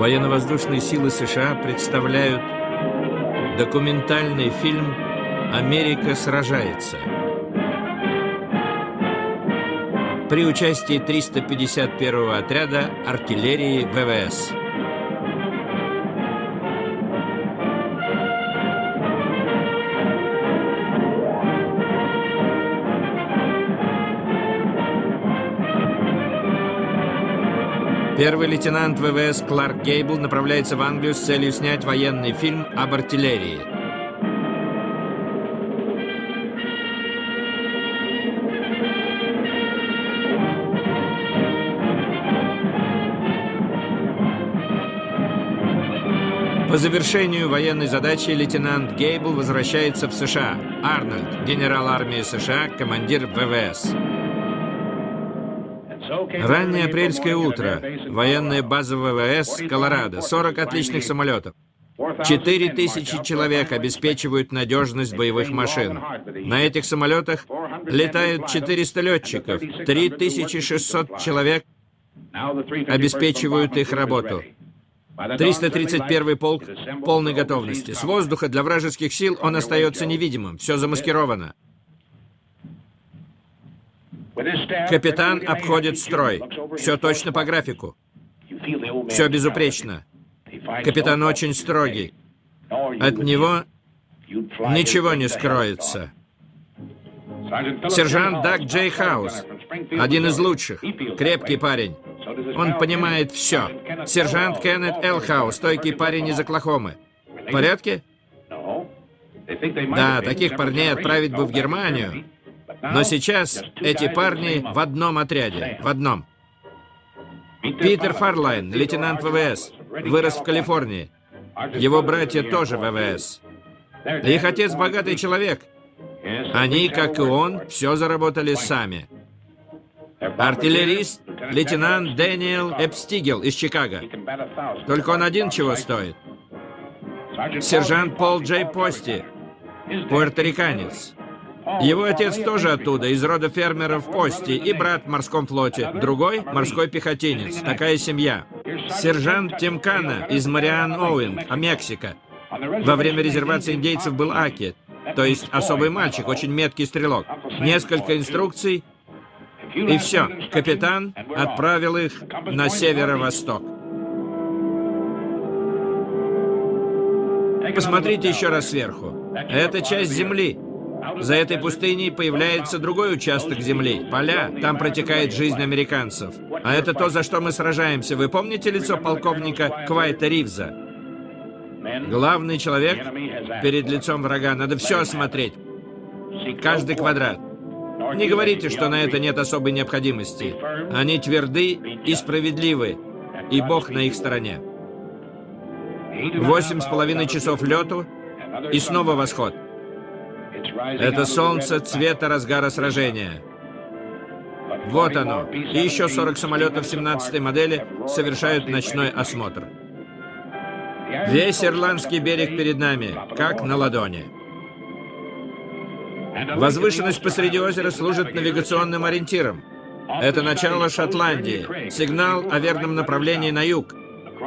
Военно-воздушные силы США представляют документальный фильм «Америка сражается». При участии 351-го отряда артиллерии ВВС. Первый лейтенант ВВС Кларк Гейбл направляется в Англию с целью снять военный фильм об артиллерии. По завершению военной задачи лейтенант Гейбл возвращается в США. Арнольд, генерал армии США, командир ВВС. Раннее апрельское утро. Военная база ВВС, Колорадо. 40 отличных самолетов. 4000 человек обеспечивают надежность боевых машин. На этих самолетах летают 400 летчиков. 3600 человек обеспечивают их работу. 331 полк полной готовности. С воздуха для вражеских сил он остается невидимым. Все замаскировано. Капитан обходит строй. Все точно по графику. Все безупречно. Капитан очень строгий. От него ничего не скроется. Сержант Даг Джей Хаус. Один из лучших. Крепкий парень. Он понимает все. Сержант Кеннет Элхаус, стойкий парень из Оклахомы. В порядке? Да, таких парней отправить бы в Германию. Но сейчас эти парни в одном отряде, в одном. Питер Фарлайн, лейтенант ВВС, вырос в Калифорнии. Его братья тоже ВВС. Их отец богатый человек. Они, как и он, все заработали сами. Артиллерист, лейтенант Дэниел Эпстигел из Чикаго. Только он один чего стоит. Сержант Пол Джей Пости, пуэрториканец. Его отец тоже оттуда, из рода фермеров Пости, и брат в морском флоте. Другой — морской пехотинец. Такая семья. Сержант Тимкана из Мариан Оуэн, а Мексика. Во время резервации индейцев был Аки, то есть особый мальчик, очень меткий стрелок. Несколько инструкций, и все. Капитан отправил их на северо-восток. Посмотрите еще раз сверху. Это часть земли. За этой пустыней появляется другой участок земли, поля. Там протекает жизнь американцев. А это то, за что мы сражаемся. Вы помните лицо полковника Квайта Ривза? Главный человек перед лицом врага. Надо все осмотреть. Каждый квадрат. Не говорите, что на это нет особой необходимости. Они тверды и справедливы, и Бог на их стороне. Восемь с половиной часов лету, и снова восход. Это солнце цвета разгара сражения. Вот оно. И еще 40 самолетов 17-й модели совершают ночной осмотр. Весь ирландский берег перед нами, как на ладони. Возвышенность посреди озера служит навигационным ориентиром. Это начало Шотландии, сигнал о верном направлении на юг,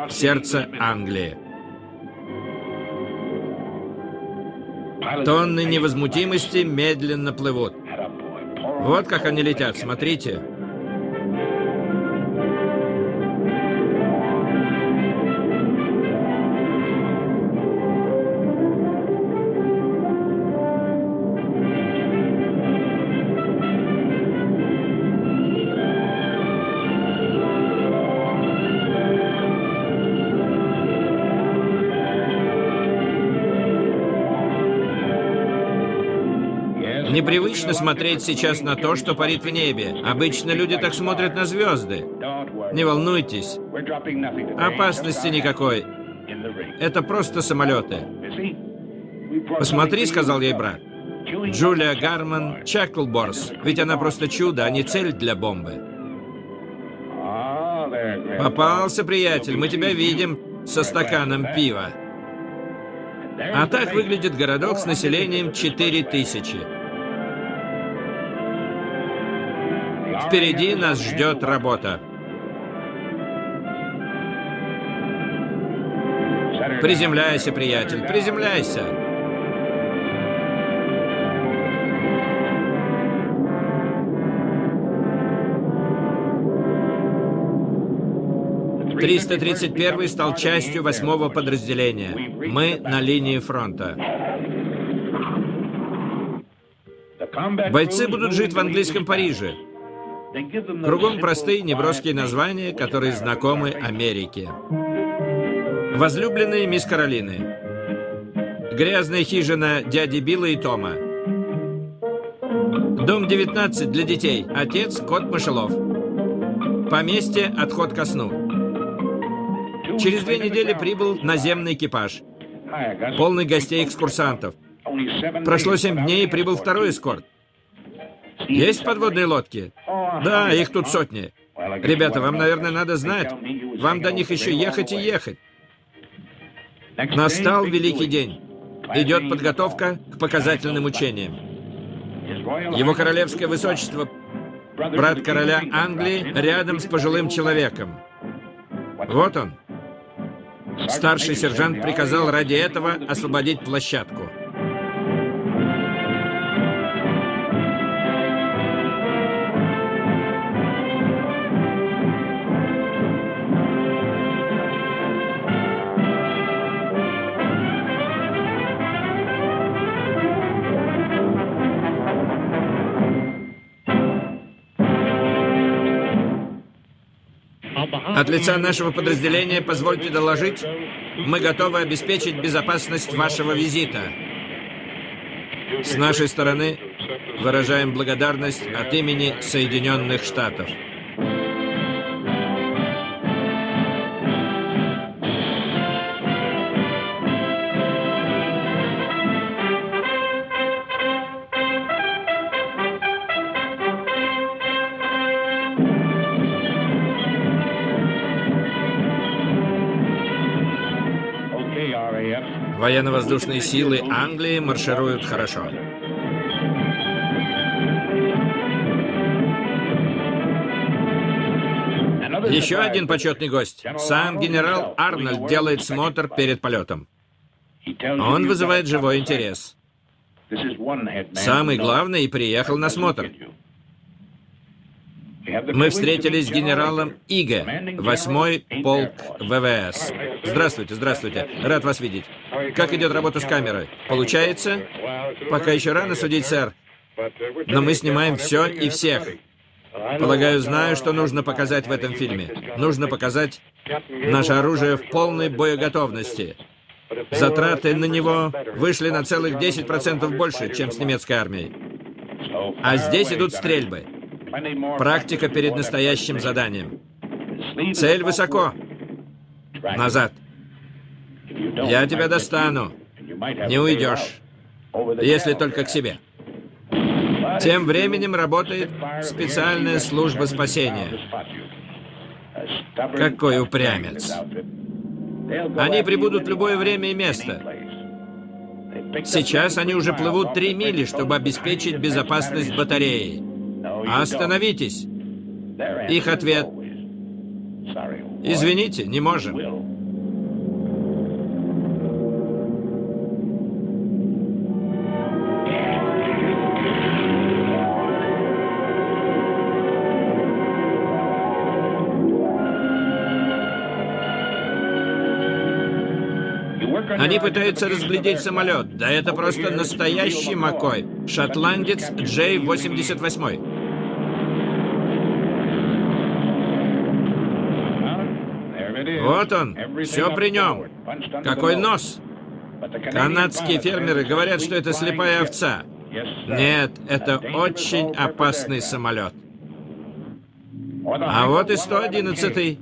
сердце Англии. Тонны невозмутимости медленно плывут. Вот как они летят, смотрите. Непривычно смотреть сейчас на то, что парит в небе. Обычно люди так смотрят на звезды. Не волнуйтесь. Опасности никакой. Это просто самолеты. «Посмотри», — сказал ей брат. Джулия Гарман Чеклборс. Ведь она просто чудо, а не цель для бомбы. Попался, приятель, мы тебя видим со стаканом пива. А так выглядит городок с населением 4000. Впереди нас ждет работа. Приземляйся, приятель, приземляйся. Триста тридцать первый стал частью восьмого подразделения. Мы на линии фронта. Бойцы будут жить в английском Париже. Кругом простые неброские названия, которые знакомы Америке. Возлюбленные мисс Каролины. Грязная хижина дяди Билла и Тома. Дом 19 для детей. Отец кот Мышелов. Поместье «Отход ко сну». Через две недели прибыл наземный экипаж. Полный гостей-экскурсантов. Прошло семь дней, и прибыл второй эскорт. Есть подводные лодки? Да, их тут сотни. Ребята, вам, наверное, надо знать. Вам до них еще ехать и ехать. Настал великий день. Идет подготовка к показательным учениям. Его королевское высочество, брат короля Англии, рядом с пожилым человеком. Вот он. Старший сержант приказал ради этого освободить площадку. От лица нашего подразделения позвольте доложить, мы готовы обеспечить безопасность вашего визита. С нашей стороны выражаем благодарность от имени Соединенных Штатов. Военно-воздушные силы Англии маршируют хорошо. Еще один почетный гость. Сам генерал Арнольд делает смотр перед полетом. Он вызывает живой интерес. Самый главный приехал на смотр. Мы встретились с генералом Иге, 8-й полк ВВС. Здравствуйте, здравствуйте. Рад вас видеть. Как идет работа с камерой? Получается? Пока еще рано судить, сэр. Но мы снимаем все и всех. Полагаю, знаю, что нужно показать в этом фильме. Нужно показать наше оружие в полной боеготовности. Затраты на него вышли на целых 10% больше, чем с немецкой армией. А здесь идут стрельбы. Практика перед настоящим заданием. Цель высоко. Назад. Я тебя достану. Не уйдешь. Если только к себе. Тем временем работает специальная служба спасения. Какой упрямец. Они прибудут в любое время и место. Сейчас они уже плывут три мили, чтобы обеспечить безопасность батареи. Остановитесь. Их ответ. Извините, не можем. Они пытаются разглядеть самолет. Да это просто настоящий Макой. Шотландец J-88. Вот он, все при нем. Какой нос! Канадские фермеры говорят, что это слепая овца. Нет, это очень опасный самолет. А вот и 111-й.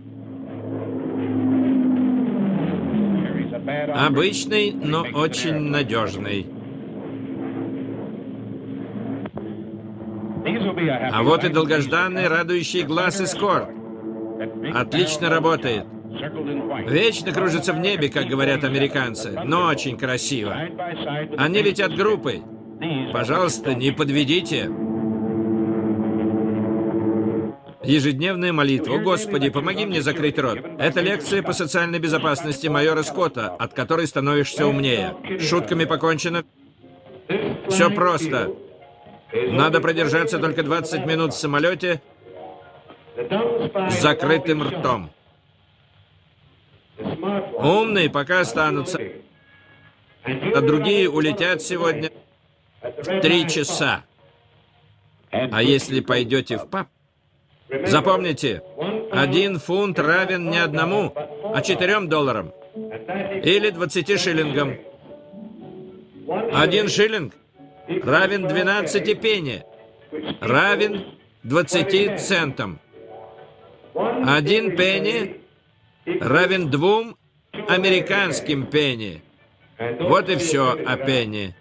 Обычный, но очень надежный. А вот и долгожданный, радующий глаз эскорт. Отлично работает. Вечно кружится в небе, как говорят американцы, но очень красиво. Они летят группой. Пожалуйста, не подведите. Ежедневная молитва. Господи, помоги мне закрыть рот. Это лекция по социальной безопасности майора Скотта, от которой становишься умнее. Шутками покончено. Все просто. Надо продержаться только 20 минут в самолете с закрытым ртом. Умные пока останутся, а другие улетят сегодня в три часа. А если пойдете в паб, запомните, один фунт равен не одному, а четырем долларам. Или двадцати шиллингам. Один шиллинг равен 12 пенни, равен 20 центам. Один пенни равен двум американским пенни. Вот и все о пенни.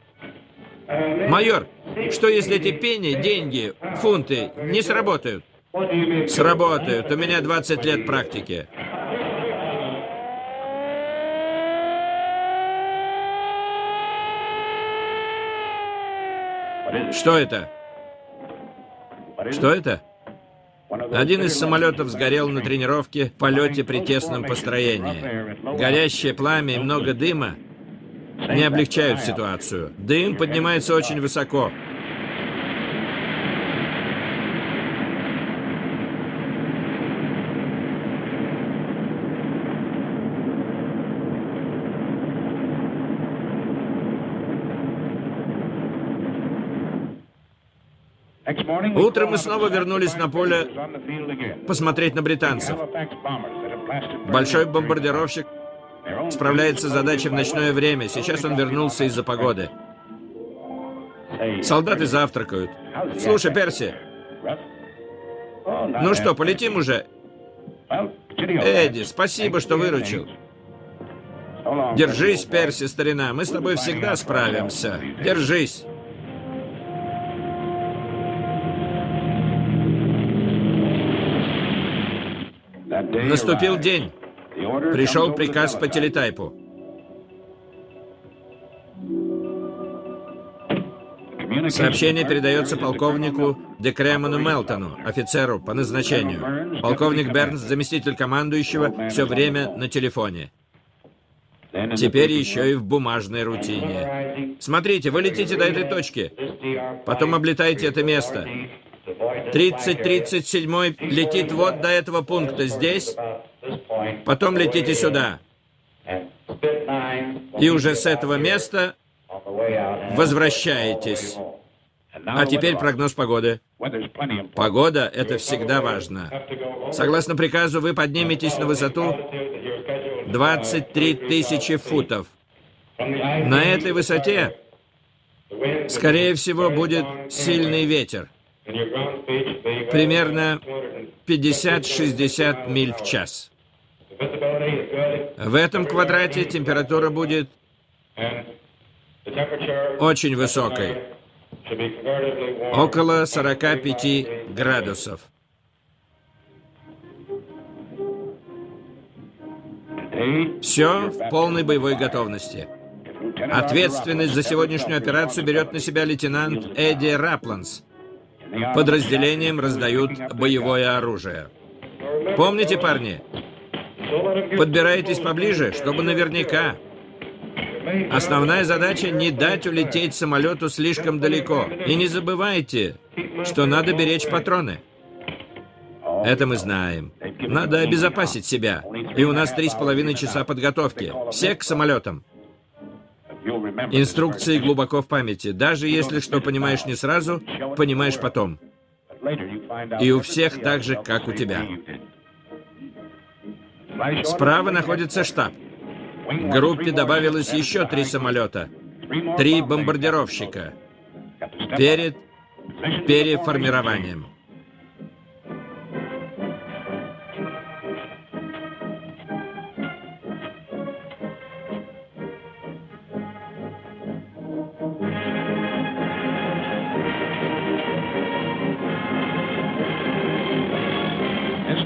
Майор, что если эти пенни, деньги, фунты не сработают? Сработают. У меня 20 лет практики. Что это? Что это? Один из самолетов сгорел на тренировке в полете при тесном построении. Горящее пламя и много дыма не облегчают ситуацию. Дым поднимается очень высоко. Утром мы снова вернулись на поле посмотреть на британцев. Большой бомбардировщик справляется с задачей в ночное время. Сейчас он вернулся из-за погоды. Солдаты завтракают. Слушай, Перси. Ну что, полетим уже? Эдди, спасибо, что выручил. Держись, Перси, старина. Мы с тобой всегда справимся. Держись. Наступил день. Пришел приказ по телетайпу. Сообщение передается полковнику Декремону Мелтону, офицеру по назначению. Полковник Бернс, заместитель командующего, все время на телефоне. Теперь еще и в бумажной рутине. Смотрите, вы летите до этой точки, потом облетаете это место. 3037 летит вот до этого пункта здесь, потом летите сюда. И уже с этого места возвращаетесь. А теперь прогноз погоды. Погода — это всегда важно. Согласно приказу, вы подниметесь на высоту 23 тысячи футов. На этой высоте, скорее всего, будет сильный ветер примерно 50-60 миль в час. В этом квадрате температура будет очень высокой, около 45 градусов. Все в полной боевой готовности. Ответственность за сегодняшнюю операцию берет на себя лейтенант Эдди Рапланс – подразделениям раздают боевое оружие. Помните, парни? Подбирайтесь поближе, чтобы наверняка. Основная задача — не дать улететь самолету слишком далеко. И не забывайте, что надо беречь патроны. Это мы знаем. Надо обезопасить себя. И у нас три с половиной часа подготовки. Все к самолетам. Инструкции глубоко в памяти. Даже если что понимаешь не сразу, понимаешь потом. И у всех так же, как у тебя. Справа находится штаб. К группе добавилось еще три самолета. Три бомбардировщика. Перед переформированием.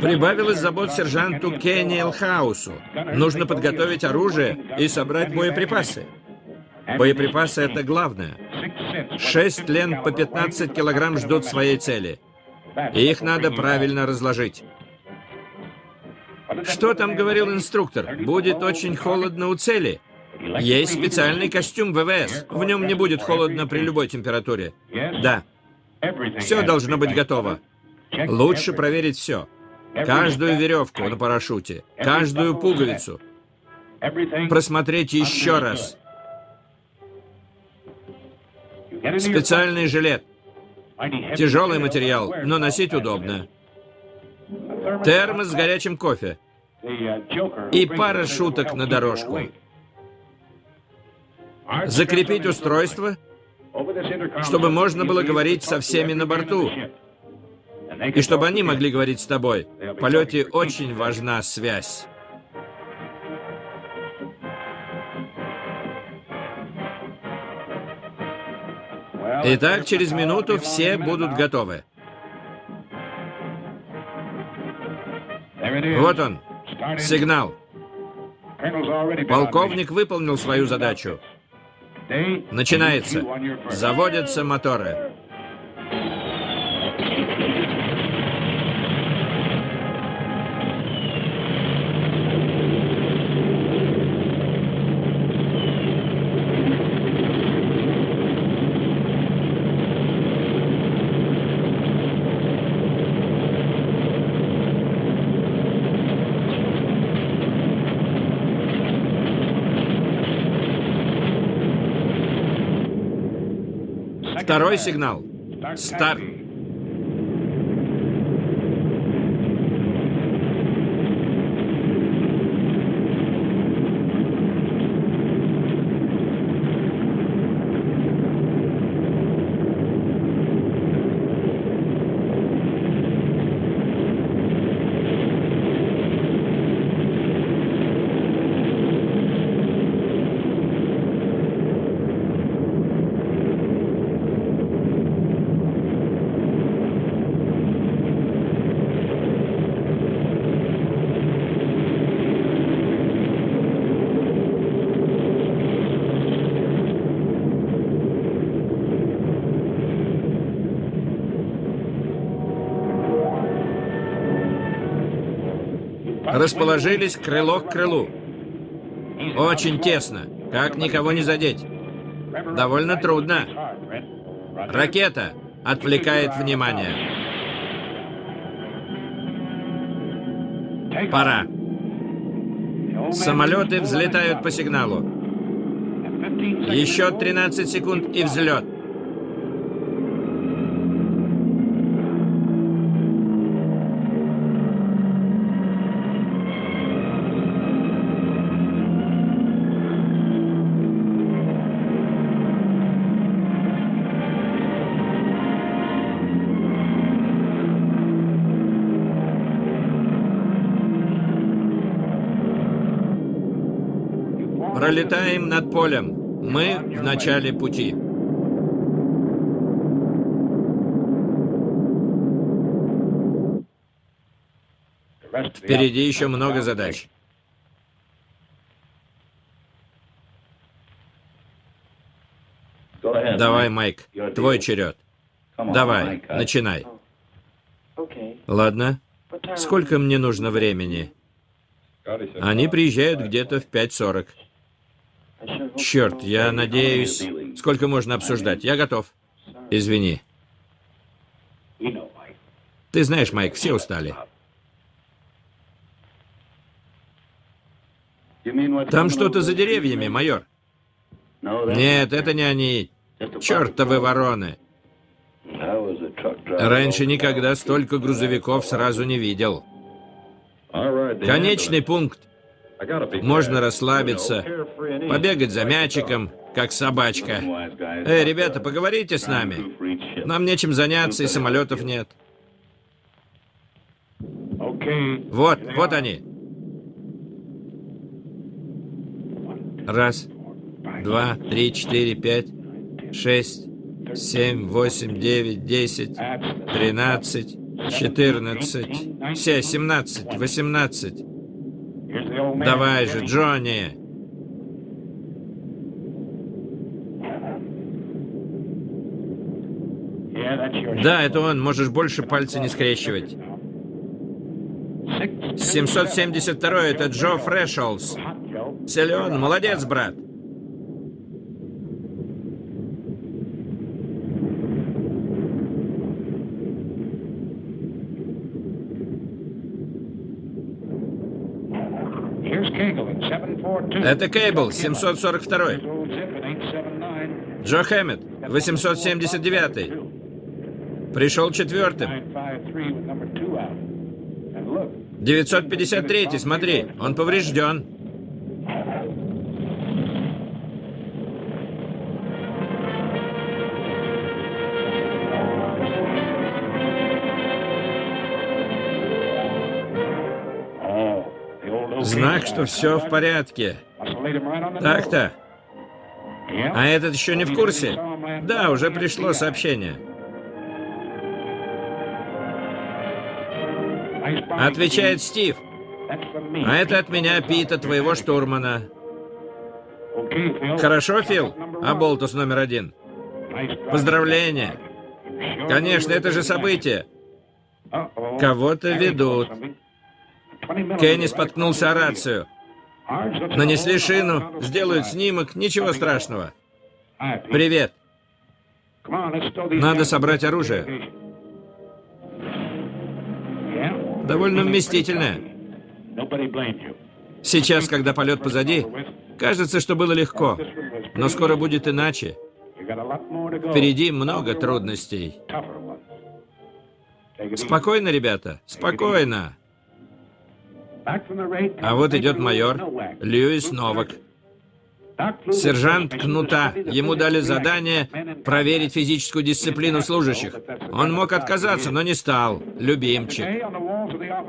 Прибавилось забот сержанту Кенни Элхаусу. Нужно подготовить оружие и собрать боеприпасы. Боеприпасы — это главное. Шесть лент по 15 килограмм ждут своей цели. И их надо правильно разложить. Что там говорил инструктор? Будет очень холодно у цели. Есть специальный костюм ВВС. В нем не будет холодно при любой температуре. Да. Все должно быть готово. Лучше проверить все. Каждую веревку на парашюте, каждую пуговицу. Просмотреть еще раз. Специальный жилет. Тяжелый материал, но носить удобно. Термос с горячим кофе. И пара шуток на дорожку. Закрепить устройство, чтобы можно было говорить со всеми на борту. И чтобы они могли говорить с тобой. В полете очень важна связь. Итак, через минуту все будут готовы. Вот он, сигнал. Полковник выполнил свою задачу. Начинается. Заводятся моторы. Второй сигнал. Старт. Расположились крыло к крылу. Очень тесно. Как никого не задеть? Довольно трудно. Ракета отвлекает внимание. Пора. Самолеты взлетают по сигналу. Еще 13 секунд и взлет. Пролетаем над полем. Мы в начале пути. Впереди еще много задач. Давай, Майк, твой черед. Давай, начинай. Ладно. Сколько мне нужно времени? Они приезжают где-то в 5.40. Черт, я надеюсь... Сколько можно обсуждать? Я готов. Извини. Ты знаешь, Майк, все устали. Там что-то за деревьями, майор. Нет, это не они. Чертовы вороны. Раньше никогда столько грузовиков сразу не видел. Конечный пункт. Можно расслабиться, побегать за мячиком, как собачка. Эй, ребята, поговорите с нами. Нам нечем заняться, и самолетов нет. Вот, вот они. Раз, два, три, четыре, пять, шесть, семь, восемь, девять, десять, тринадцать, четырнадцать, все, семнадцать, восемнадцать. Давай же, Джонни. Да, это он. Можешь больше пальцы не скрещивать. 772 это Джо Фрешолс. Силен, молодец, брат. Это Кейбл, 742. Джо Хэммет, 879. Пришел четвертым. 953, смотри, он поврежден. Знак, что все в порядке. Так-то. А этот еще не в курсе? Да, уже пришло сообщение. Отвечает Стив. А это от меня, Пита, твоего штурмана. Хорошо, Фил? А Болтус номер один? Поздравления. Конечно, это же событие. Кого-то ведут. Кенни споткнулся о рацию. Нанесли шину, сделают снимок, ничего страшного. Привет. Надо собрать оружие. Довольно вместительное. Сейчас, когда полет позади, кажется, что было легко. Но скоро будет иначе. Впереди много трудностей. Спокойно, ребята, спокойно. А вот идет майор Льюис Новак. Сержант Кнута. Ему дали задание проверить физическую дисциплину служащих. Он мог отказаться, но не стал. Любимчик.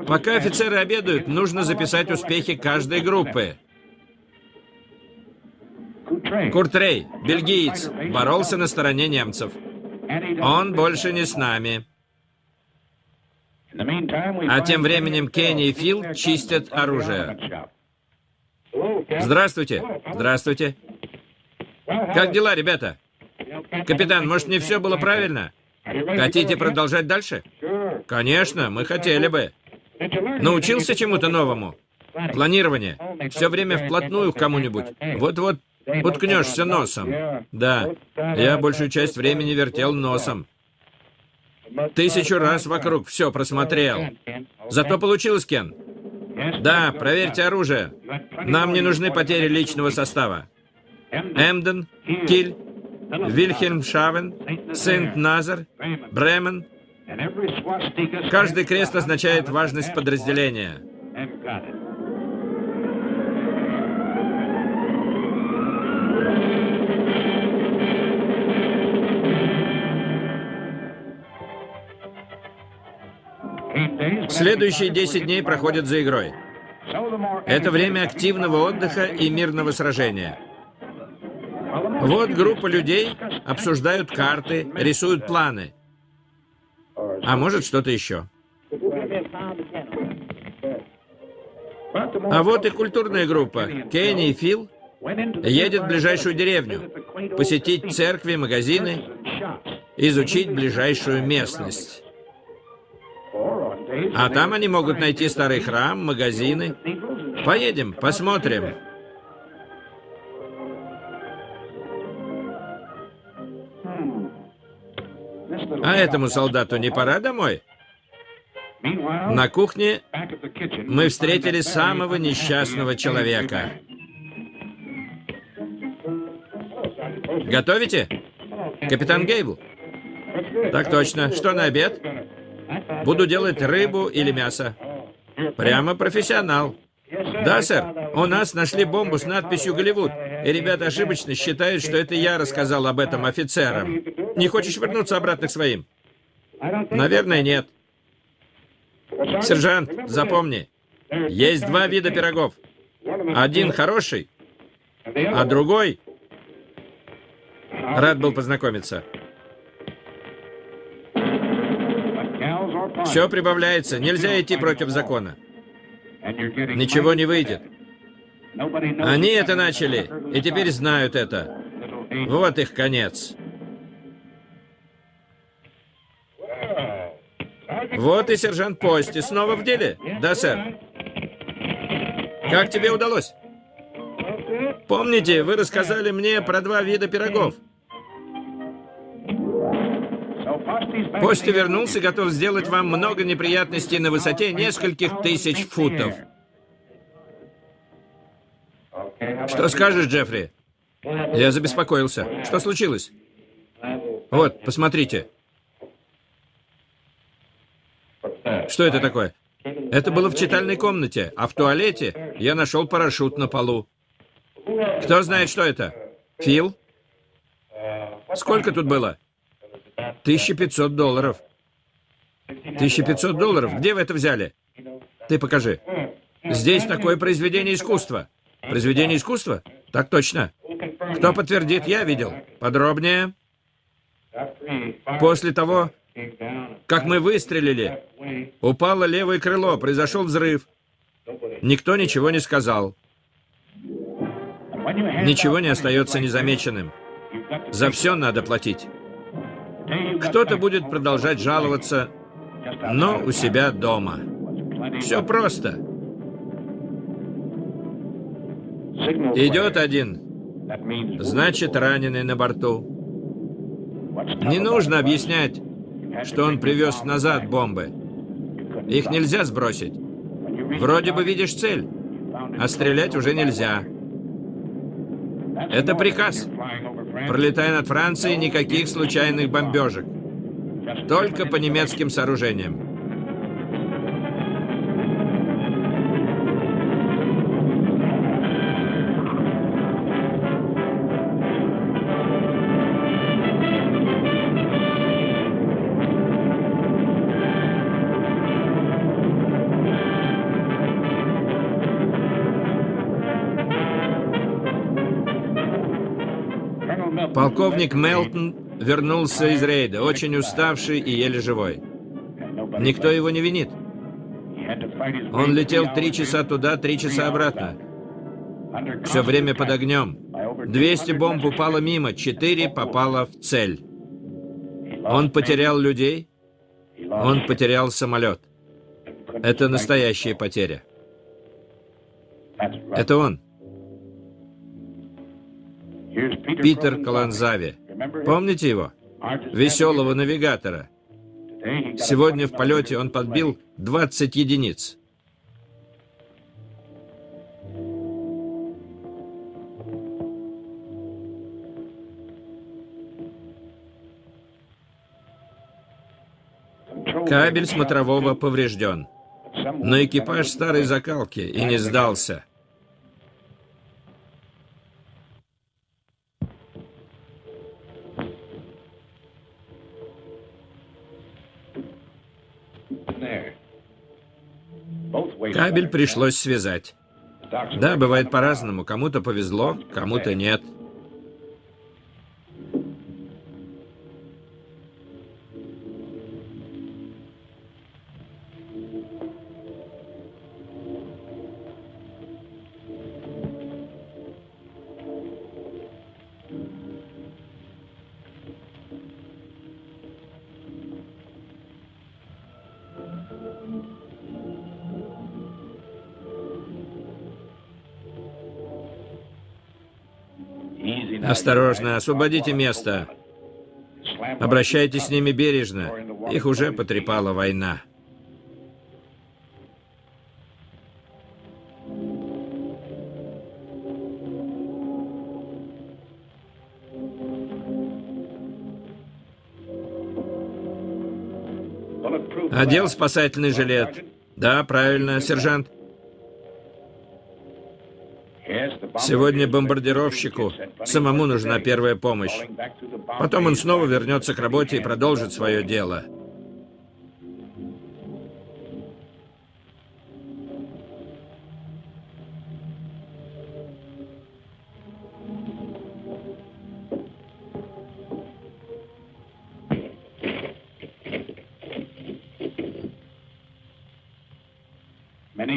Пока офицеры обедают, нужно записать успехи каждой группы. Куртрей, бельгиец, боролся на стороне немцев. Он больше не с нами. А тем временем Кенни и Фил чистят оружие. Здравствуйте. Здравствуйте. Как дела, ребята? Капитан, может, не все было правильно? Хотите продолжать дальше? Конечно, мы хотели бы. Научился чему-то новому? Планирование. Все время вплотную к кому-нибудь. Вот-вот уткнешься носом. Да, я большую часть времени вертел носом. Тысячу раз вокруг все просмотрел. Зато получилось, Кен. Да, проверьте оружие. Нам не нужны потери личного состава. Эмден, Киль, Вильхельмшавен, Сент-Назар, Бремен. Каждый крест означает важность подразделения. Следующие 10 дней проходят за игрой. Это время активного отдыха и мирного сражения. Вот группа людей обсуждают карты, рисуют планы. А может, что-то еще. А вот и культурная группа. Кенни и Фил едет в ближайшую деревню, посетить церкви, магазины, изучить ближайшую местность. А там они могут найти старый храм, магазины. Поедем, посмотрим. А этому солдату не пора домой? На кухне мы встретили самого несчастного человека. Готовите? Капитан Гейбл? Так точно. Что на обед? Буду делать рыбу или мясо. Прямо профессионал. Да, сэр. У нас нашли бомбу с надписью «Голливуд». И ребята ошибочно считают, что это я рассказал об этом офицерам. Не хочешь вернуться обратно к своим? Наверное, нет. Сержант, запомни. Есть два вида пирогов. Один хороший, а другой... Рад был познакомиться. Все прибавляется. Нельзя идти против закона. Ничего не выйдет. Они это начали, и теперь знают это. Вот их конец. Вот и сержант Пости снова в деле. Да, сэр. Как тебе удалось? Помните, вы рассказали мне про два вида пирогов? Пости вернулся, готов сделать вам много неприятностей на высоте нескольких тысяч футов. Что скажешь, Джеффри? Я забеспокоился. Что случилось? Вот, посмотрите. Что это такое? Это было в читальной комнате, а в туалете я нашел парашют на полу. Кто знает, что это? Фил? Сколько тут было? 1500 долларов. 1500 долларов? Где вы это взяли? Ты покажи. Здесь такое произведение искусства. Произведение искусства? Так точно. Кто подтвердит? Я видел. Подробнее. После того, как мы выстрелили, упало левое крыло, произошел взрыв. Никто ничего не сказал. Ничего не остается незамеченным. За все надо платить. Кто-то будет продолжать жаловаться, но у себя дома. Все просто. Идет один. Значит, раненый на борту. Не нужно объяснять, что он привез назад бомбы. Их нельзя сбросить. Вроде бы видишь цель, а стрелять уже нельзя. Это приказ. Пролетая над Францией, никаких случайных бомбежек. Только по немецким сооружениям. Полковник Мелтон вернулся из рейда, очень уставший и еле живой. Никто его не винит. Он летел три часа туда, три часа обратно. Все время под огнем. 200 бомб упало мимо, 4 попало в цель. Он потерял людей, он потерял самолет. Это настоящая потеря. Это он. Питер Каланзави. Помните его? Веселого навигатора. Сегодня в полете он подбил 20 единиц. Кабель смотрового поврежден. Но экипаж старой закалки и не сдался. Кабель пришлось связать. Да, бывает по-разному. Кому-то повезло, кому-то нет. Осторожно, освободите место. Обращайтесь с ними бережно. Их уже потрепала война. Одел спасательный жилет. Да, правильно, сержант. Сегодня бомбардировщику самому нужна первая помощь. Потом он снова вернется к работе и продолжит свое дело.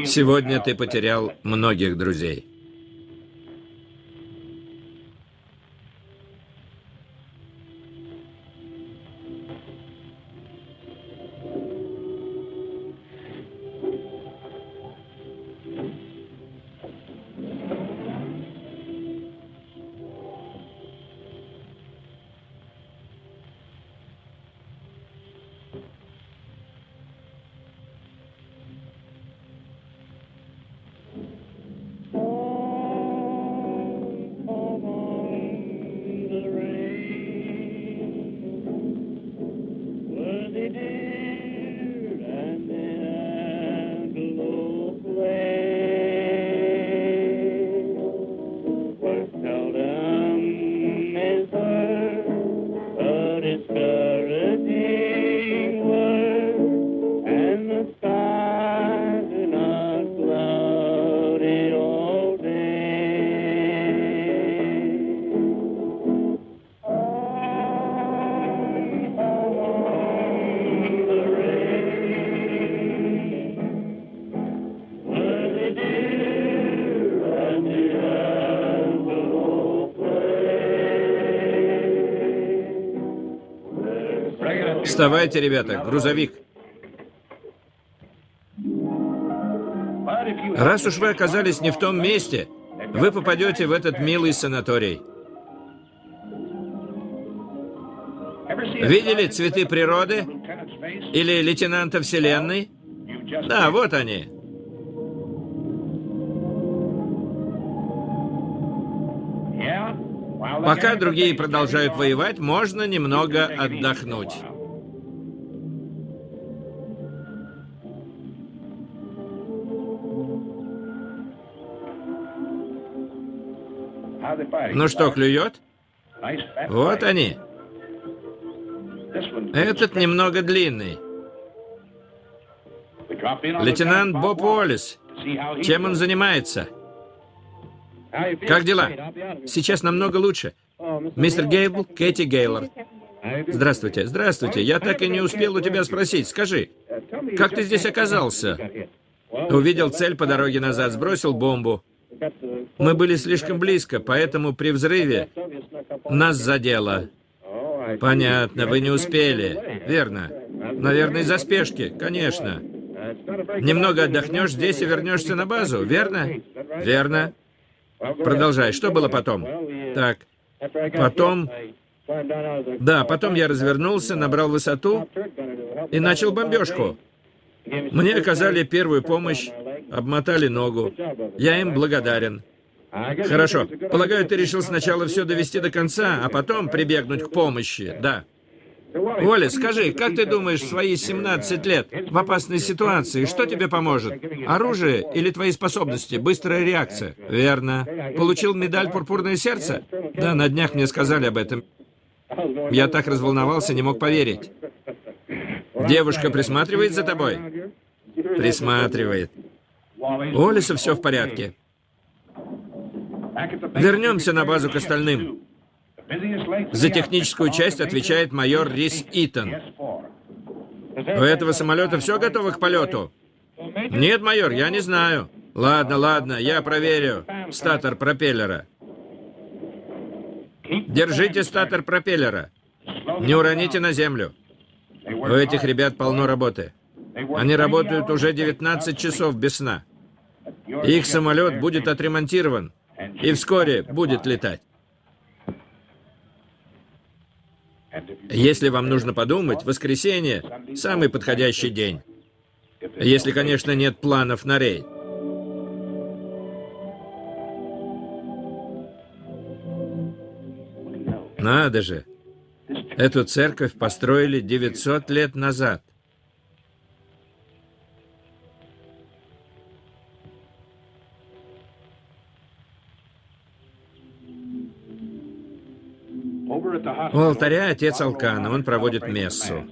Сегодня ты потерял многих друзей. Вставайте, ребята, грузовик. Раз уж вы оказались не в том месте, вы попадете в этот милый санаторий. Видели цветы природы? Или лейтенанта Вселенной? Да, вот они. Пока другие продолжают воевать, можно немного отдохнуть. Ну что, клюет? Вот они. Этот немного длинный. Лейтенант Боб Уоллес. Чем он занимается? Как дела? Сейчас намного лучше. Мистер Гейбл, Кэти Гейлор. Здравствуйте, здравствуйте. Я так и не успел у тебя спросить. Скажи, как ты здесь оказался? Увидел цель по дороге назад, сбросил бомбу. Мы были слишком близко, поэтому при взрыве нас задело. Понятно, вы не успели. Верно. Наверное, из-за спешки, конечно. Немного отдохнешь здесь и вернешься на базу, верно? Верно. Продолжай. Что было потом? Так. Потом... Да, потом я развернулся, набрал высоту и начал бомбежку. Мне оказали первую помощь, обмотали ногу. Я им благодарен. Хорошо. Полагаю, ты решил сначала все довести до конца, а потом прибегнуть к помощи, да? Оля, скажи, как ты думаешь, в свои 17 лет в опасной ситуации, что тебе поможет? Оружие или твои способности? Быстрая реакция? Верно. Получил медаль «Пурпурное сердце»? Да, на днях мне сказали об этом. Я так разволновался, не мог поверить. Девушка присматривает за тобой? Присматривает. У Олиса все в порядке. Вернемся на базу к остальным. За техническую часть отвечает майор Рис Итон. У этого самолета все готово к полету? Нет, майор, я не знаю. Ладно, ладно, я проверю. Статор пропеллера. Держите статор пропеллера. Не уроните на землю. У этих ребят полно работы. Они работают уже 19 часов без сна. Их самолет будет отремонтирован и вскоре будет летать. Если вам нужно подумать, воскресенье – самый подходящий день. Если, конечно, нет планов на рейд. Надо же! Эту церковь построили 900 лет назад. У алтаря отец Алкана, он проводит мессу.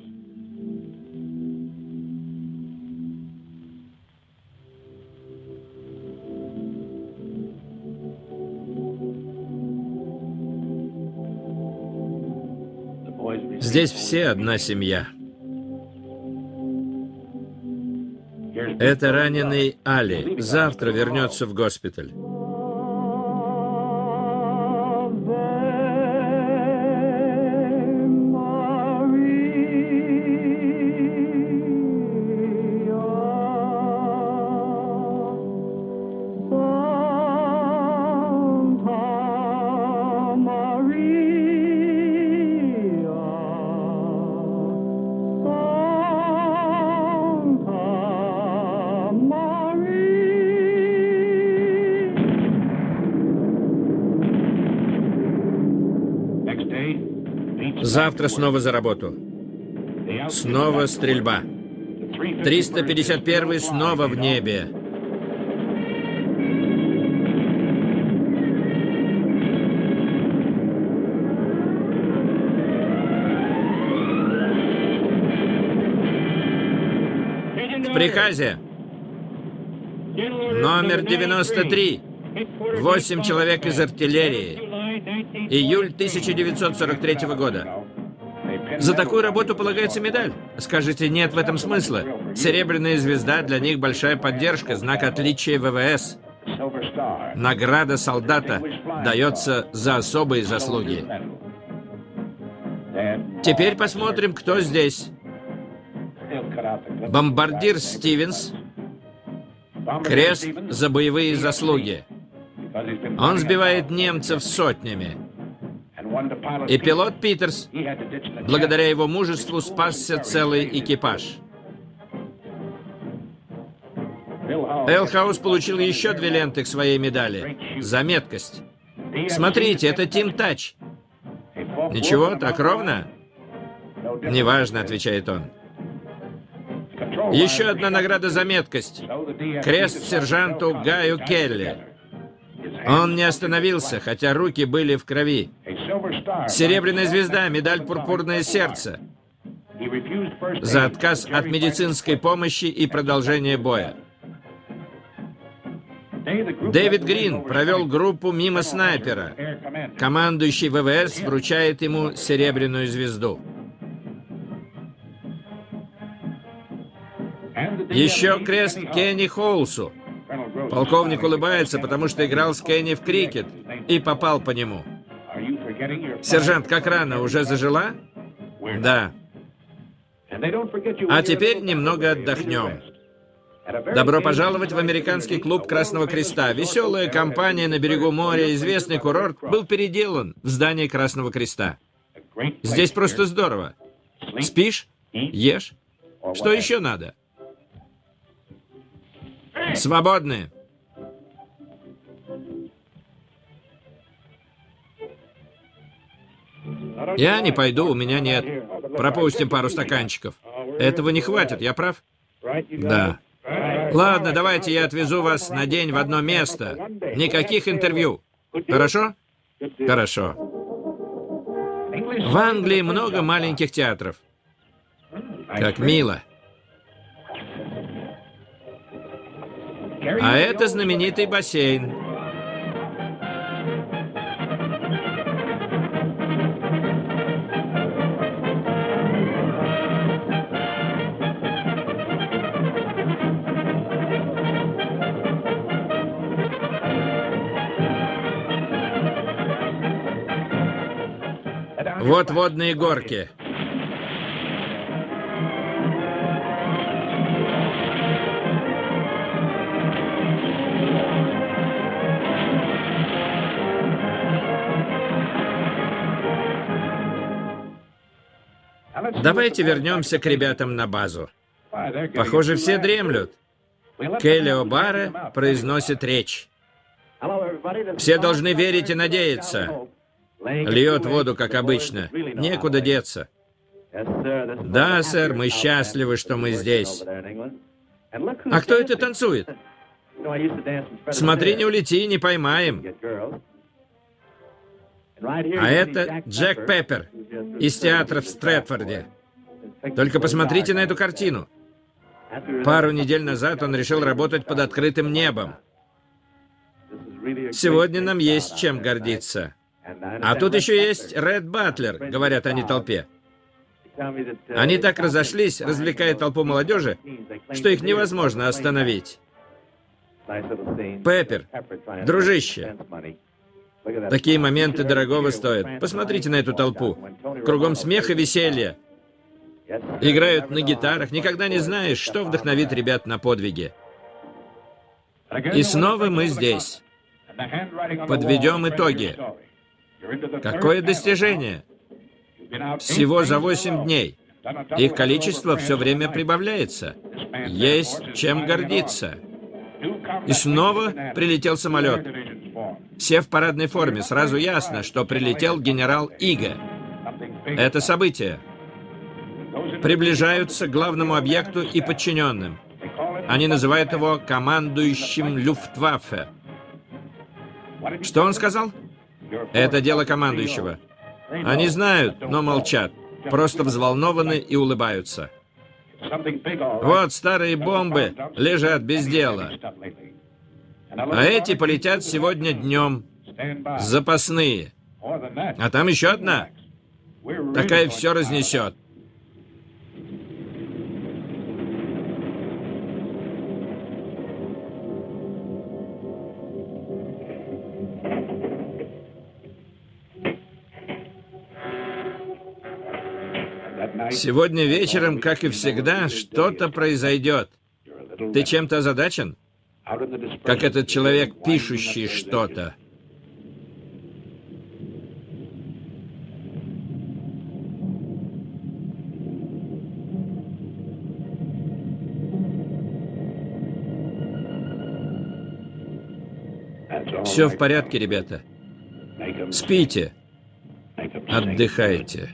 Здесь все одна семья. Это раненый Али. Завтра вернется в госпиталь. Завтра снова за работу. Снова стрельба. 351 снова в небе. В приказе. Номер 93. Восемь человек из артиллерии. Июль 1943 года. За такую работу полагается медаль. Скажите, нет в этом смысла. Серебряная звезда для них большая поддержка, знак отличия ВВС. Награда солдата дается за особые заслуги. Теперь посмотрим, кто здесь. Бомбардир Стивенс. Крест за боевые заслуги. Он сбивает немцев сотнями. И пилот Питерс, благодаря его мужеству, спасся целый экипаж. Элхаус получил еще две ленты к своей медали. За меткость. Смотрите, это Тим Тач. Ничего, так ровно? Неважно, отвечает он. Еще одна награда за меткость. Крест сержанту Гаю Келли. Он не остановился, хотя руки были в крови. Серебряная звезда, медаль «Пурпурное сердце» за отказ от медицинской помощи и продолжение боя. Дэвид Грин провел группу мимо снайпера. Командующий ВВС вручает ему серебряную звезду. Еще крест Кенни Холсу. Полковник улыбается, потому что играл с Кенни в крикет и попал по нему. Сержант, как рано, уже зажила? Да. А теперь немного отдохнем. Добро пожаловать в американский клуб Красного Креста. Веселая компания на берегу моря, известный курорт, был переделан в здание Красного Креста. Здесь просто здорово. Спишь? Ешь? Что еще надо? Свободны. Я не пойду, у меня нет. Пропустим пару стаканчиков. Этого не хватит, я прав? Да. Ладно, давайте я отвезу вас на день в одно место. Никаких интервью. Хорошо? Хорошо. В Англии много маленьких театров. Как мило. А это знаменитый бассейн. Вот водные горки. Давайте вернемся к ребятам на базу. Похоже, все дремлют. Келли О'Бара произносит речь. Все должны верить и надеяться. Льет воду, как обычно. Некуда деться. Да, сэр, мы счастливы, что мы здесь. А кто это танцует? Смотри, не улети, не поймаем. А это Джек Пеппер из театра в Стрэдфорде. Только посмотрите на эту картину. Пару недель назад он решил работать под открытым небом. Сегодня нам есть чем гордиться. А тут еще есть Ред Батлер, говорят они толпе. Они так разошлись, развлекая толпу молодежи, что их невозможно остановить. Пеппер, дружище, такие моменты дорогого стоят. Посмотрите на эту толпу. Кругом смех и веселье. Играют на гитарах, никогда не знаешь, что вдохновит ребят на подвиги. И снова мы здесь. Подведем итоги. Какое достижение? Всего за 8 дней. Их количество все время прибавляется. Есть чем гордиться. И снова прилетел самолет. Все в парадной форме. Сразу ясно, что прилетел генерал Ига. Это событие. Приближаются к главному объекту и подчиненным. Они называют его командующим Люфтваффе. Что он сказал? Это дело командующего. Они знают, но молчат. Просто взволнованы и улыбаются. Вот старые бомбы лежат без дела. А эти полетят сегодня днем. Запасные. А там еще одна. Такая все разнесет. Сегодня вечером, как и всегда, что-то произойдет. Ты чем-то озадачен? Как этот человек, пишущий что-то. Все в порядке, ребята. Спите. Отдыхайте.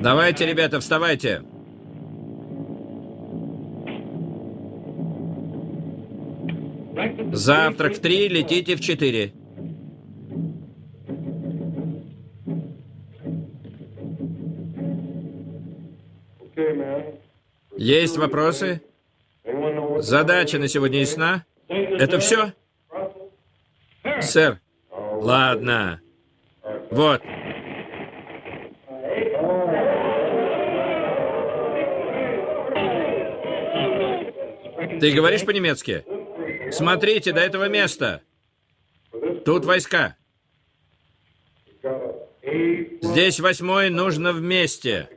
Давайте, ребята, вставайте. Завтрак в три, летите в четыре. Есть вопросы? Задача на сегодня ясна? Это все? Сэр. Ладно. Вот. Ты говоришь по-немецки? Смотрите до этого места. Тут войска. Здесь восьмой нужно вместе.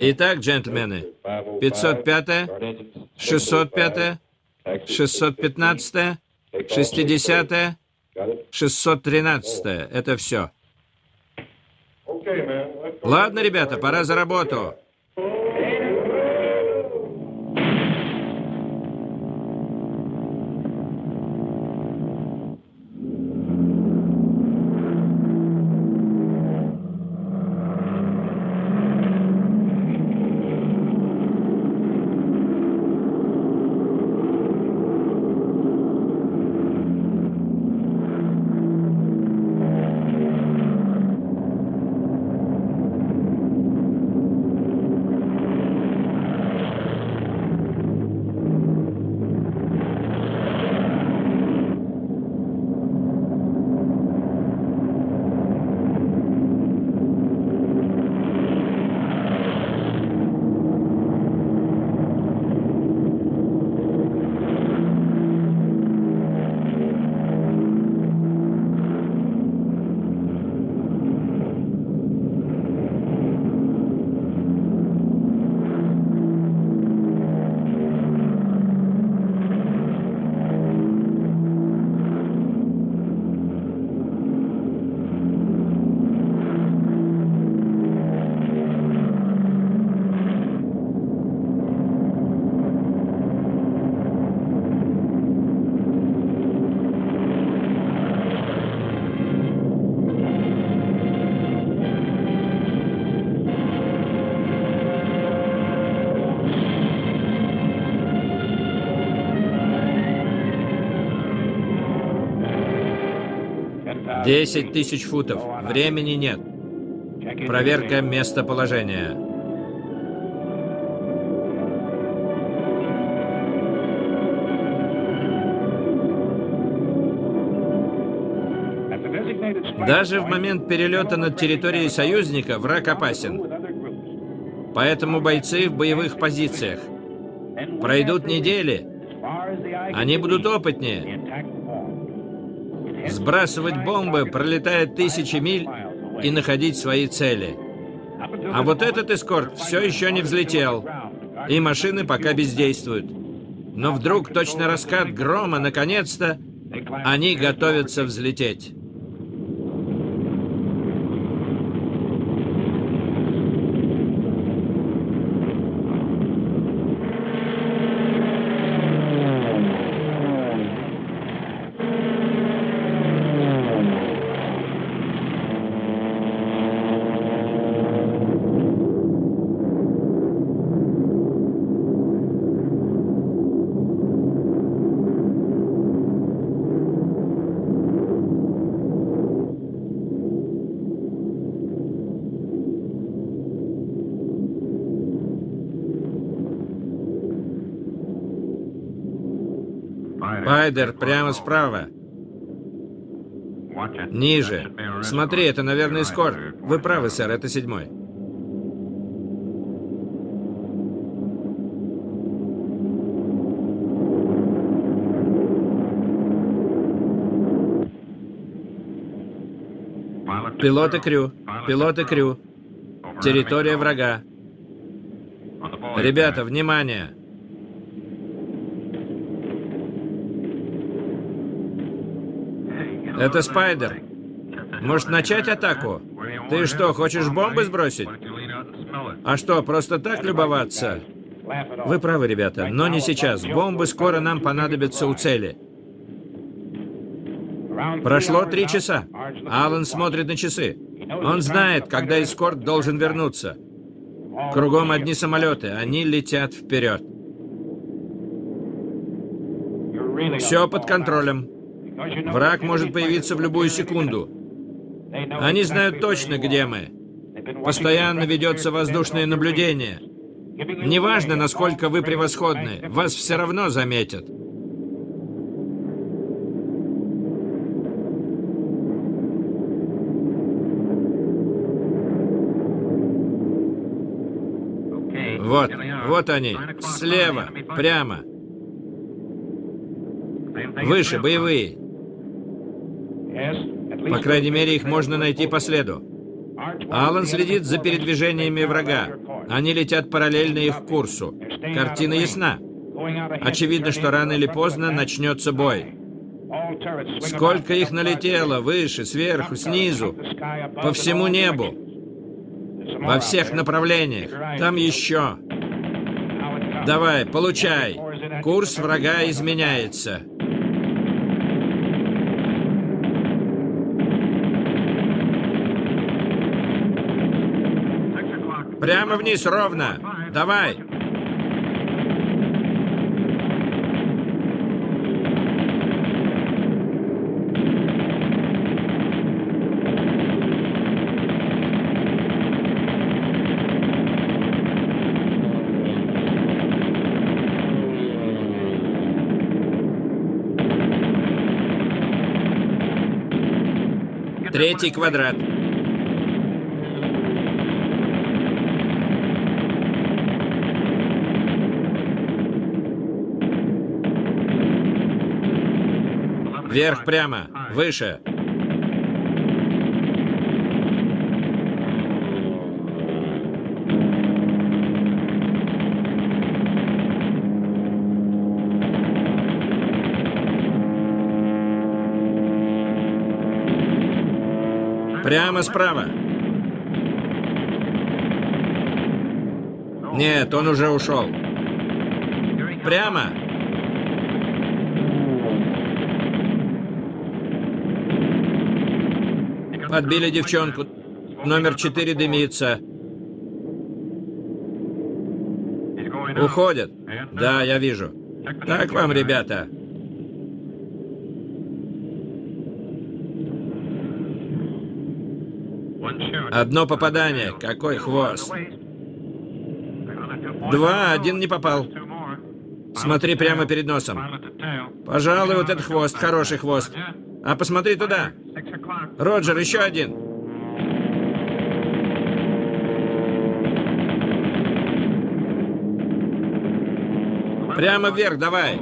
Итак, джентльмены, 505, 605, 615, 60, 613. Это все. Ладно, ребята, пора за работу. Десять тысяч футов. Времени нет. Проверка местоположения. Даже в момент перелета над территорией союзника враг опасен. Поэтому бойцы в боевых позициях. Пройдут недели. Они будут опытнее. Сбрасывать бомбы, пролетая тысячи миль и находить свои цели. А вот этот эскорт все еще не взлетел, и машины пока бездействуют. Но вдруг точно раскат грома, наконец-то, они готовятся взлететь. Райдер, прямо справа. Ниже. Смотри, это, наверное, эскорт. Вы правы, сэр, это седьмой. Пилоты Крю. Пилоты Крю. Территория врага. Ребята, внимание! Это Спайдер. Может начать атаку? Ты что, хочешь бомбы сбросить? А что, просто так любоваться? Вы правы, ребята, но не сейчас. Бомбы скоро нам понадобятся у цели. Прошло три часа. Алан смотрит на часы. Он знает, когда эскорт должен вернуться. Кругом одни самолеты, они летят вперед. Все под контролем. Враг может появиться в любую секунду. Они знают точно, где мы. Постоянно ведется воздушное наблюдение. Неважно, насколько вы превосходны, вас все равно заметят. Вот, вот они, слева, прямо. Выше, боевые. По крайней мере, их можно найти по следу. Алан следит за передвижениями врага. Они летят параллельно их курсу. Картина ясна. Очевидно, что рано или поздно начнется бой. Сколько их налетело, выше, сверху, снизу, по всему небу, во всех направлениях. Там еще. Давай, получай. Курс врага изменяется. Прямо вниз, ровно. Давай. Третий квадрат. Вверх прямо. Выше. Прямо справа. Нет, он уже ушел. Прямо. Подбили девчонку. Номер четыре дымится. Уходят. Да, я вижу. Так вам, ребята. Одно попадание. Какой хвост. Два, один не попал. Смотри прямо перед носом. Пожалуй, вот этот хвост, хороший хвост. А посмотри туда. Роджер, еще один. Прямо вверх, давай.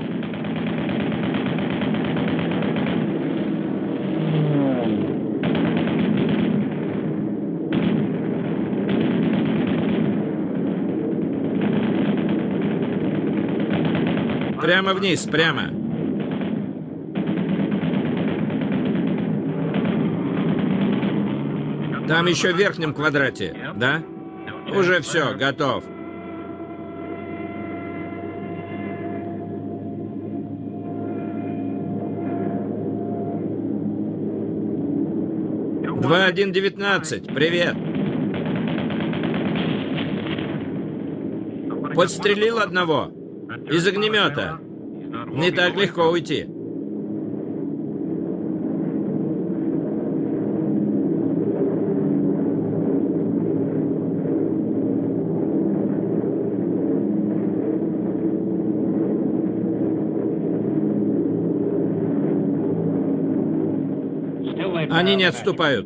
Прямо вниз, прямо. Там еще в верхнем квадрате, да? Уже все, готов. Два один девятнадцать. Привет. Подстрелил одного. Из огнемета. Не так легко уйти. Они не отступают.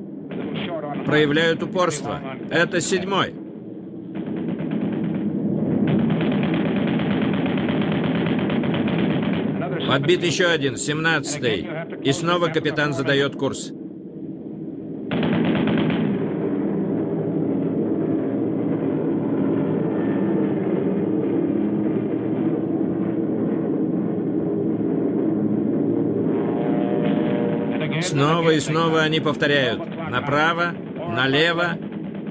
Проявляют упорство. Это седьмой. Подбит еще один, семнадцатый. И снова капитан задает курс. Снова и снова они повторяют. Направо, налево,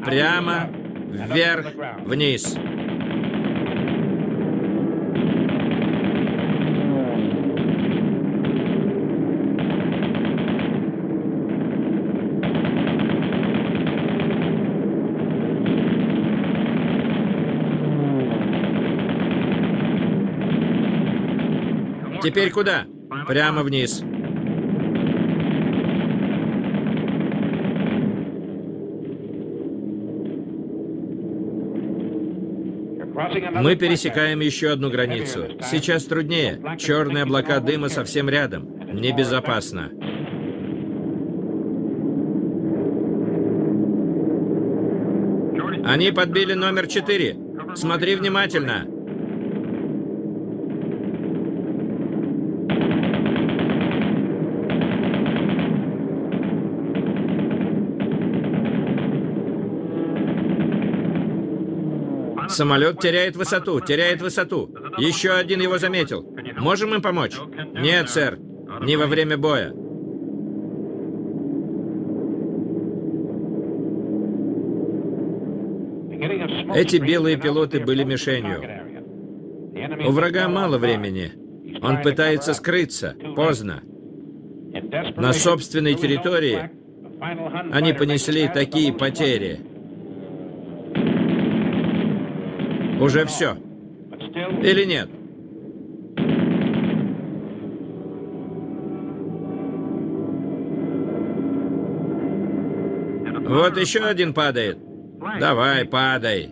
прямо, вверх, вниз. Теперь куда? Прямо вниз. Мы пересекаем еще одну границу. Сейчас труднее. Черные облака дыма совсем рядом. Небезопасно. Они подбили номер четыре. Смотри внимательно. Самолет теряет высоту, теряет высоту. Еще один его заметил. Можем им помочь? Нет, сэр. Не во время боя. Эти белые пилоты были мишенью. У врага мало времени. Он пытается скрыться. Поздно. На собственной территории они понесли такие потери. Уже все. Или нет? Вот еще один падает. Давай, падай.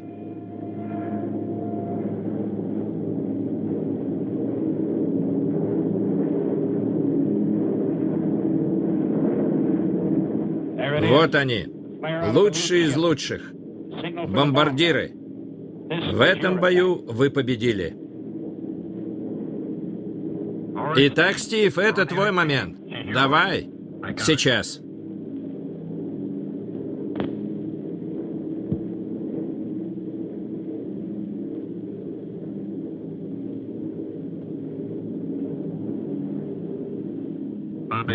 Вот они. Лучшие из лучших. Бомбардиры. В этом бою вы победили. Итак, Стив, это твой момент. Давай. Сейчас.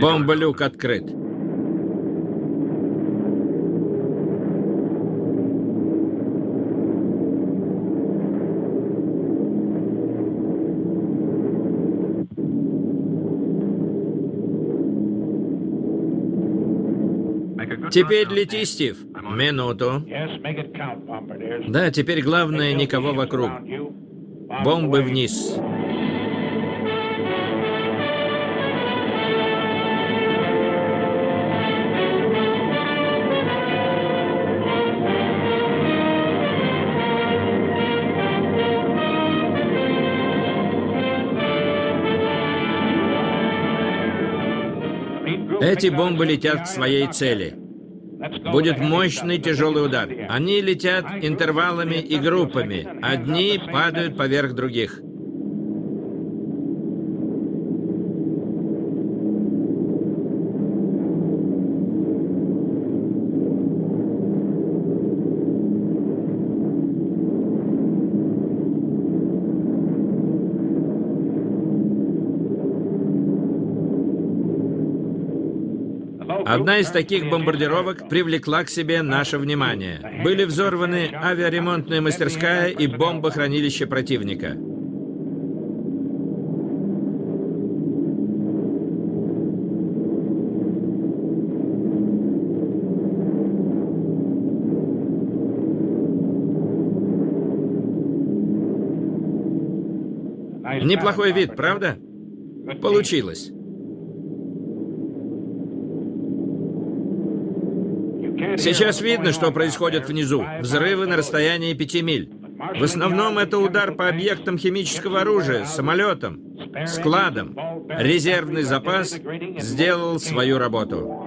Бомба-люк открыт. Теперь лети, Стив. Минуту. Да, теперь главное никого вокруг. Бомбы вниз. Эти бомбы летят к своей цели. Будет мощный тяжелый удар. Они летят интервалами и группами. Одни падают поверх других. Одна из таких бомбардировок привлекла к себе наше внимание. Были взорваны авиаремонтная мастерская и бомбохранилище противника. Неплохой вид, правда? Получилось. Сейчас видно, что происходит внизу. Взрывы на расстоянии пяти миль. В основном это удар по объектам химического оружия, самолетам, складам. Резервный запас сделал свою работу.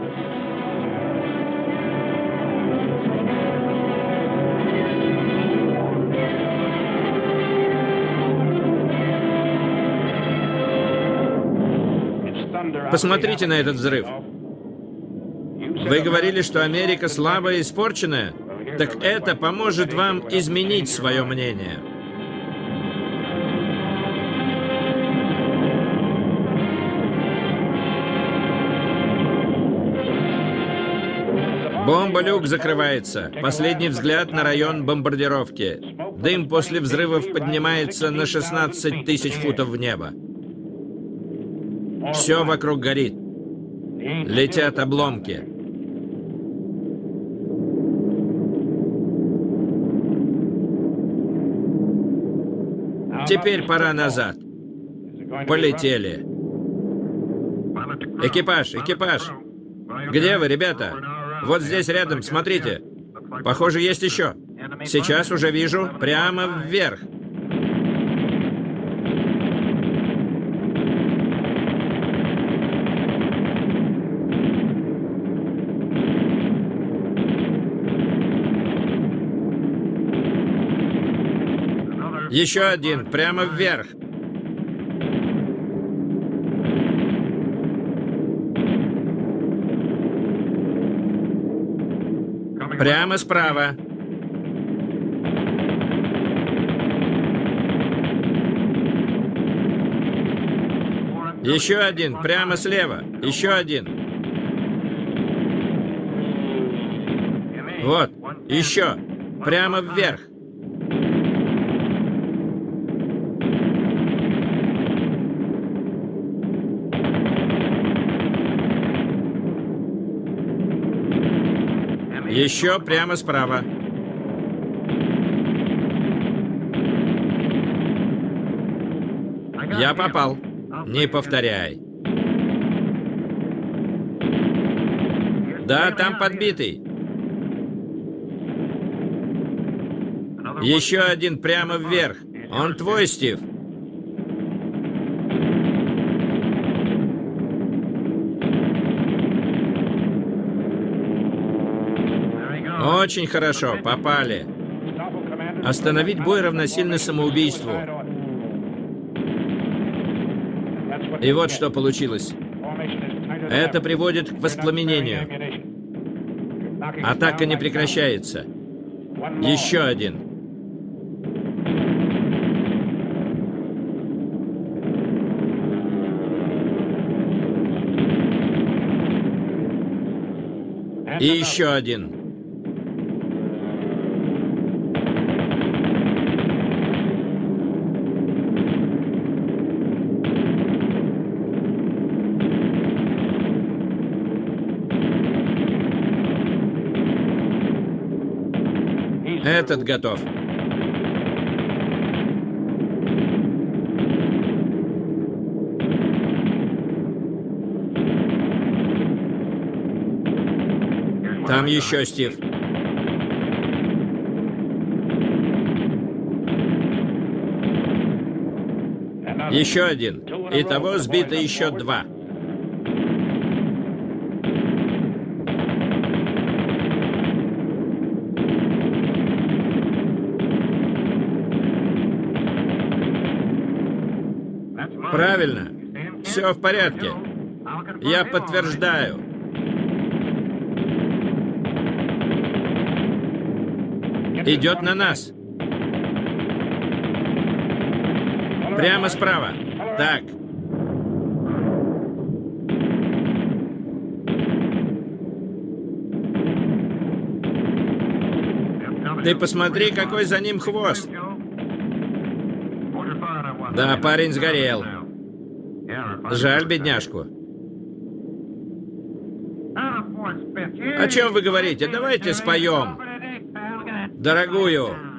Посмотрите на этот взрыв. Вы говорили, что Америка слабая и испорченная? Так это поможет вам изменить свое мнение. Бомба-люк закрывается. Последний взгляд на район бомбардировки. Дым после взрывов поднимается на 16 тысяч футов в небо. Все вокруг горит. Летят обломки. Теперь пора назад. Полетели. Экипаж, экипаж. Где вы, ребята? Вот здесь рядом, смотрите. Похоже, есть еще. Сейчас уже вижу. Прямо вверх. Еще один, прямо вверх. Прямо справа. Еще один, прямо слева. Еще один. Вот, еще. Прямо вверх. Еще прямо справа. Я попал. Не повторяй. Да, там подбитый. Еще один прямо вверх. Он твой, Стив. Очень хорошо, попали. Остановить бой равносильно самоубийству. И вот что получилось. Это приводит к воспламенению. Атака не прекращается. Еще один. И еще один. Этот готов. Там еще, Стив. Еще один. Итого сбито еще два. Правильно. Все в порядке. Я подтверждаю. Идет на нас. Прямо справа. Так. Ты посмотри, какой за ним хвост. Да, парень сгорел. Жаль бедняжку. О чем вы говорите? Давайте споем. Дорогую.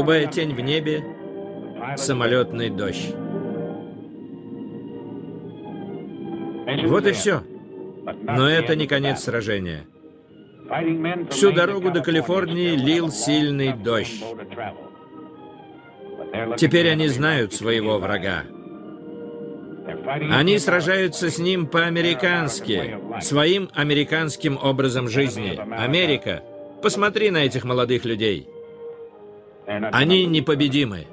Голубая тень в небе, самолетный дождь. Вот и все. Но это не конец сражения. Всю дорогу до Калифорнии лил сильный дождь. Теперь они знают своего врага. Они сражаются с ним по-американски, своим американским образом жизни. Америка, посмотри на этих молодых людей. Они непобедимы.